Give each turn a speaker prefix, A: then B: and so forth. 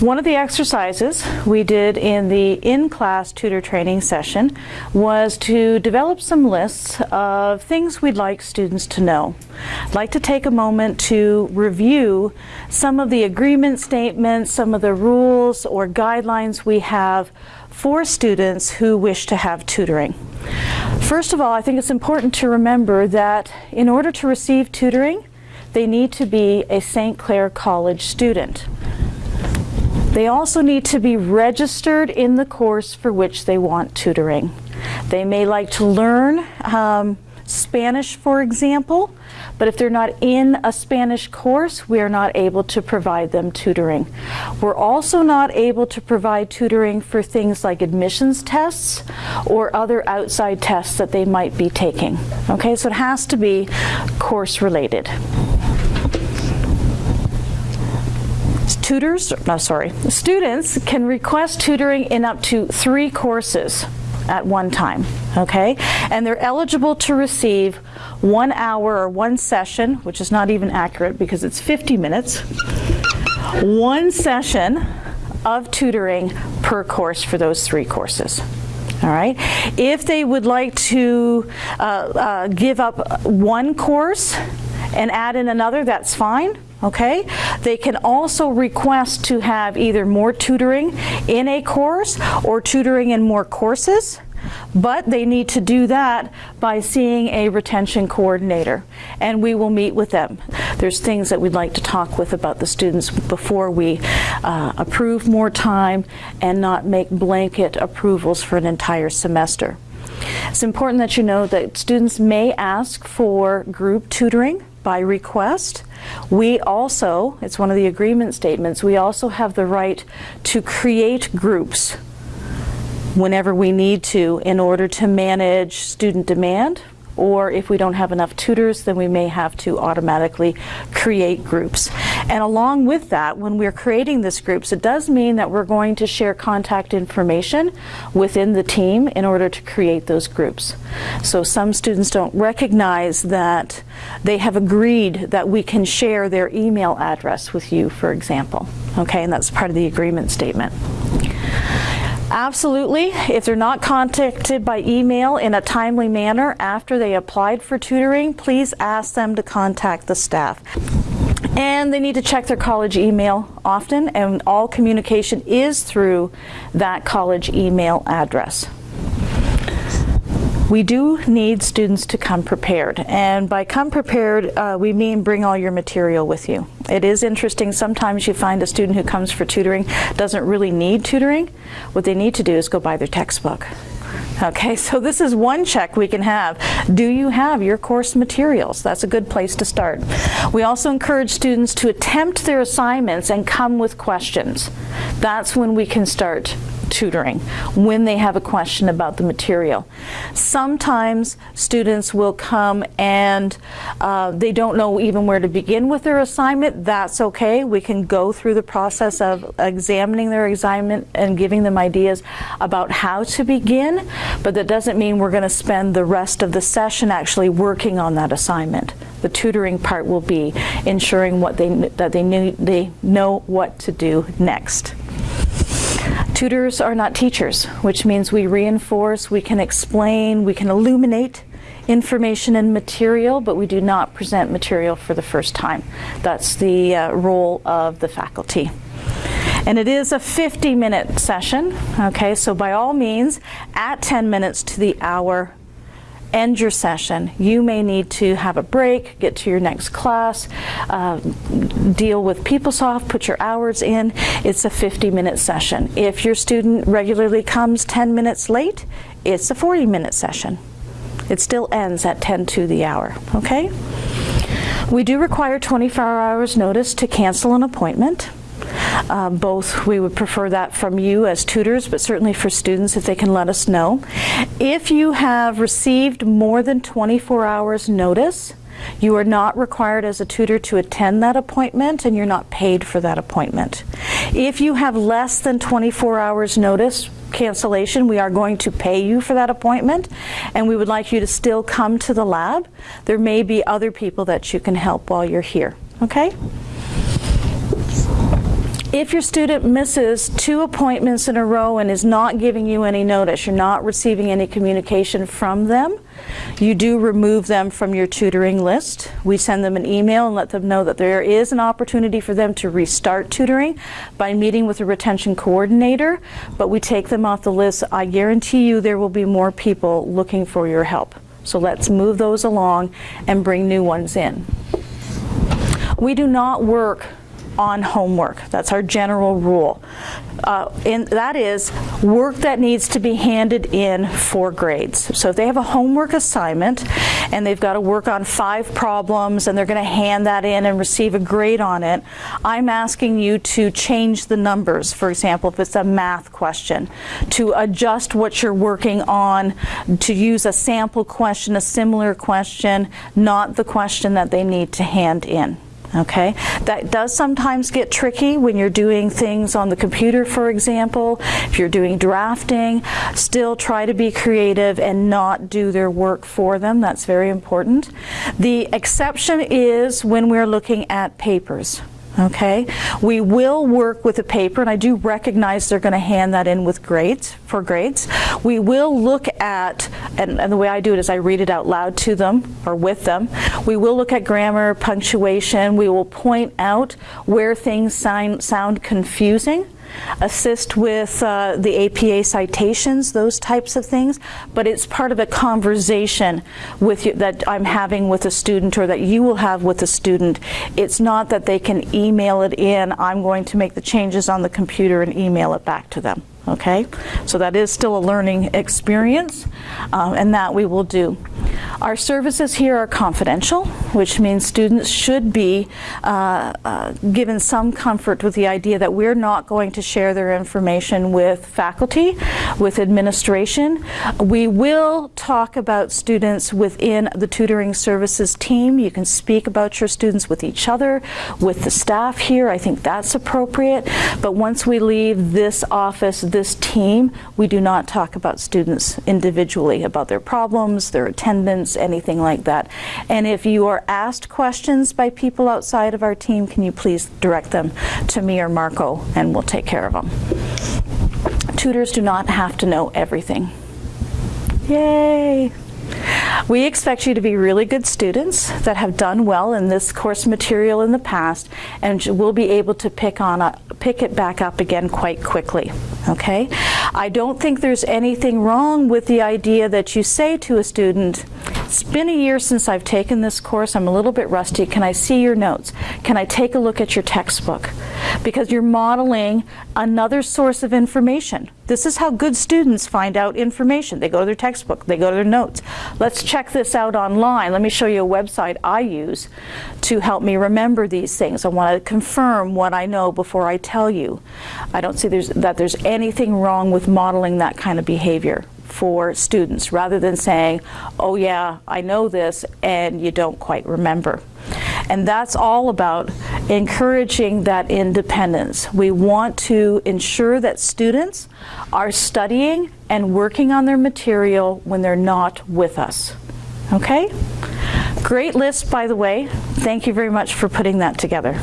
A: One of the exercises we did in the in-class tutor training session was to develop some lists of things we'd like students to know. I'd like to take a moment to review some of the agreement statements, some of the rules or guidelines we have for students who wish to have tutoring. First of all, I think it's important to remember that in order to receive tutoring, they need to be a St. Clair College student. They also need to be registered in the course for which they want tutoring. They may like to learn um, Spanish, for example, but if they're not in a Spanish course, we are not able to provide them tutoring. We're also not able to provide tutoring for things like admissions tests or other outside tests that they might be taking. Okay, so it has to be course related. Tutors, no sorry, students can request tutoring in up to three courses at one time, okay? And they're eligible to receive one hour or one session, which is not even accurate because it's 50 minutes, one session of tutoring per course for those three courses. All right. If they would like to uh, uh, give up one course and add in another, that's fine okay? They can also request to have either more tutoring in a course or tutoring in more courses, but they need to do that by seeing a retention coordinator, and we will meet with them. There's things that we'd like to talk with about the students before we uh, approve more time and not make blanket approvals for an entire semester. It's important that you know that students may ask for group tutoring by request. We also, it's one of the agreement statements, we also have the right to create groups whenever we need to in order to manage student demand or if we don't have enough tutors, then we may have to automatically create groups. And along with that, when we're creating these groups, it does mean that we're going to share contact information within the team in order to create those groups. So some students don't recognize that they have agreed that we can share their email address with you, for example. Okay, and that's part of the agreement statement. Absolutely. If they're not contacted by email in a timely manner after they applied for tutoring, please ask them to contact the staff. And they need to check their college email often, and all communication is through that college email address. We do need students to come prepared. And by come prepared, uh, we mean bring all your material with you. It is interesting, sometimes you find a student who comes for tutoring doesn't really need tutoring. What they need to do is go buy their textbook. Okay, so this is one check we can have. Do you have your course materials? That's a good place to start. We also encourage students to attempt their assignments and come with questions. That's when we can start tutoring when they have a question about the material. Sometimes students will come and uh, they don't know even where to begin with their assignment. That's okay. We can go through the process of examining their assignment and giving them ideas about how to begin, but that doesn't mean we're going to spend the rest of the session actually working on that assignment. The tutoring part will be ensuring what they, that they, knew, they know what to do next. Tutors are not teachers, which means we reinforce, we can explain, we can illuminate information and material, but we do not present material for the first time. That's the uh, role of the faculty. And it is a 50 minute session, okay, so by all means, at 10 minutes to the hour, end your session. You may need to have a break, get to your next class, uh, deal with PeopleSoft, put your hours in. It's a 50 minute session. If your student regularly comes 10 minutes late, it's a 40 minute session. It still ends at 10 to the hour, okay? We do require 24 hours notice to cancel an appointment. Uh, both, we would prefer that from you as tutors, but certainly for students if they can let us know. If you have received more than 24 hours notice, you are not required as a tutor to attend that appointment and you're not paid for that appointment. If you have less than 24 hours notice cancellation, we are going to pay you for that appointment and we would like you to still come to the lab. There may be other people that you can help while you're here, okay? If your student misses two appointments in a row and is not giving you any notice, you're not receiving any communication from them, you do remove them from your tutoring list. We send them an email and let them know that there is an opportunity for them to restart tutoring by meeting with a retention coordinator, but we take them off the list. I guarantee you there will be more people looking for your help. So let's move those along and bring new ones in. We do not work on homework. That's our general rule. Uh, and that is work that needs to be handed in for grades. So if they have a homework assignment and they've got to work on five problems and they're going to hand that in and receive a grade on it, I'm asking you to change the numbers. For example, if it's a math question, to adjust what you're working on, to use a sample question, a similar question, not the question that they need to hand in. Okay, that does sometimes get tricky when you're doing things on the computer, for example. If you're doing drafting, still try to be creative and not do their work for them. That's very important. The exception is when we're looking at papers. Okay, we will work with a paper, and I do recognize they're going to hand that in with grades for grades. We will look at, and, and, the way I do it is I read it out loud to them or with them. We will look at grammar, punctuation. We will point out where things sound, sound confusing assist with uh, the APA citations, those types of things, but it's part of a conversation with you that I'm having with a student or that you will have with a student. It's not that they can email it in, I'm going to make the changes on the computer and email it back to them. Okay, so that is still a learning experience, um, and that we will do. Our services here are confidential, which means students should be uh, uh, given some comfort with the idea that we're not going to share their information with faculty, with administration. We will talk about students within the tutoring services team. You can speak about your students with each other, with the staff here. I think that's appropriate. But once we leave this office, this team, we do not talk about students individually, about their problems, their attendance, anything like that. And if you are asked questions by people outside of our team, can you please direct them to me or Marco, and we'll take care of them. Tutors do not have to know everything. Yay! We expect you to be really good students that have done well in this course material in the past and will be able to pick on a, pick it back up again quite quickly. Okay? I don't think there's anything wrong with the idea that you say to a student, it's been a year since I've taken this course. I'm a little bit rusty. Can I see your notes? Can I take a look at your textbook? Because you're modeling another source of information. This is how good students find out information. They go to their textbook, they go to their notes. Let's check this out online. Let me show you a website I use to help me remember these things. I want to confirm what I know before I tell you. I don't see there's, that there's anything wrong with modeling that kind of behavior for students rather than saying, oh yeah, I know this and you don't quite remember. And that's all about encouraging that independence. We want to ensure that students are studying and working on their material when they're not with us. Okay? Great list, by the way. Thank you very much for putting that together.